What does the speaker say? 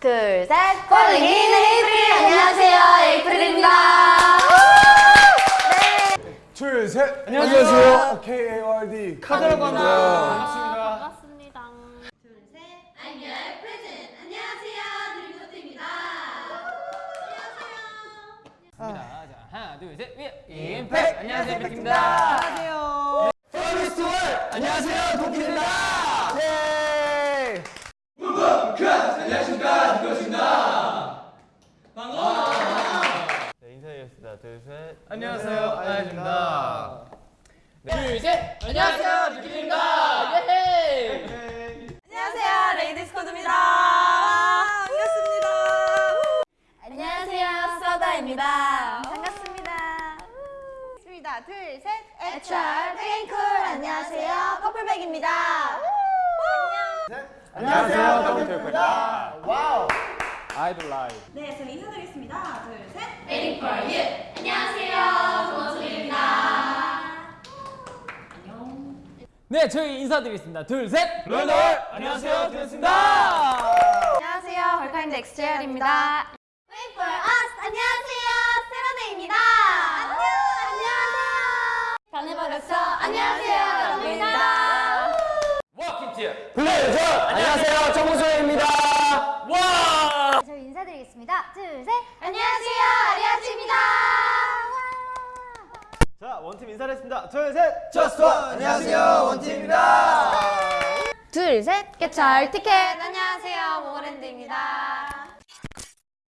둘, 셋. 꼴링인 에이프릴. 안녕하세요. 에이프릴입니다. 둘, 셋. 안녕하세요. KARD 카드라고 합니다. 반갑습니다. 반갑습니다. 둘, 셋. 안녕, 프레젠. 안녕하세요. 드림노트입니다. 안녕하세요. 자, 하나, 둘, 셋. 위 임팩. 안녕하세요, 임팩입니다. 안녕하세요. 페스티벌. 안녕하세요, 도끼입니다. 예. 네, 인사드리겠습니다. 둘, 셋. 안녕하세요, 아야입니다. 둘, 셋. 안녕하세요, 도끼입니다. 예. 안녕하세요. 레이디스 코드입니다. 반갑습니다. 안녕하세요. 서다입니다. 반갑습니다. 있습니다. 둘, 셋. HR 땡쿨. 안녕하세요. 커플백입니다. 안녕하세요. 더블트입니다. 와우. 아이돌 라이브. 네, 저희 인사드리겠습니다. 둘, 셋. 네, 저희 인사드리겠습니다. 둘, 셋. 롤러. 안녕하세요, 드렸습니다. 안녕하세요. 헐카인드 XJR입니다. Wait for us. 안녕하세요. 세라데이입니다. 안녕. 안녕하세요. 변해버렸어. 안녕하세요. 여러분입니다. 워킹티어. 블레이저. 안녕하세요, 정우소입니다. 와. 저희 인사드리겠습니다. 둘, 셋. 안녕하세요. 아리아치입니다. 자, 원팀 인사드리겠습니다. 둘, 셋. 저스트 안녕하세요, 원팀입니다. 둘, 셋. 개철 티켓. 안녕하세요. 모모랜드입니다.